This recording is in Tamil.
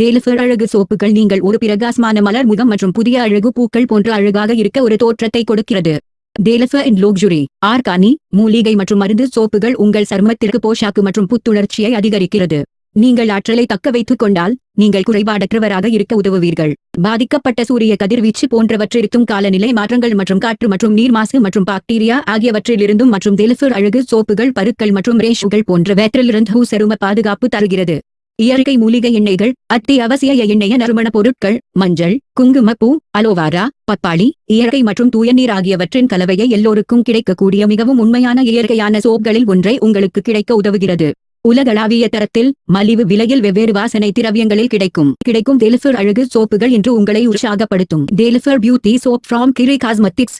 டேலிஃபர் அழகு சோப்புகள் நீங்கள் ஒரு பிரகாசமான மலர் முகம் மற்றும் புதிய அழகு பூக்கள் போன்ற அழகாக இருக்க ஒரு தோற்றத்தை கொடுக்கிறது. டேலிஃபர் இன் லோக்ஜுரி ஆர்கானி மூலிகை மற்றும் மருந்து சோப்புகள் உங்கள் சருமத்திற்கு போஷாக்கு மற்றும் புத்துணர்ச்சியை அதிகரிக்கிறது. நீங்கள் ஆற்றலை தக்க வைத்துக் கொண்டால் நீங்கள் குறைபாடற்றவராக இருக்க உதவுவீர்கள். பாதிக்கப்பட்ட சூரிய கதிர்வீச்சு போன்றவற்றிற்கும் காலநிலை மாற்றங்கள் மற்றும் காற்று மற்றும் நீர் மாசு மற்றும் பாக்டீரியா ஆகியவற்றிலிருந்தும் மற்றும் டெலிஃபர் அழகு சோப்புகள் பருக்கள் மற்றும் ரேஷுகள் போன்றவற்றிலிருந்து சரும பாதுகாப்பு தருகிறது. இயற்கை மூலிகை எண்ணெய்கள் அத்தியாவசிய எண்ணெய நறுமணப் பொருட்கள் மஞ்சள் குங்குமப்பூ அலோவாரா பப்பாளி இயற்கை மற்றும் தூய நீர் ஆகியவற்றின் கலவையை எல்லோருக்கும் கிடைக்கக்கூடிய மிகவும் உண்மையான இயற்கையான சோப்களில் ஒன்றை உங்களுக்கு கிடைக்க உதவுகிறது. உலகளாவிய தரத்தில் மலிவு விலையில் வெவ்வேறு வாசனை திரவியங்களில் கிடைக்கும். கிடைக்கும் தேலிஃபர் அழகு சோப்புகள் என்று உங்களை உற்சாகப்படுத்தும். தேலிஃபர் பியூட்டி சோப் ஃப்ராம் கிரி காஸ்மெட்டிக்ஸ்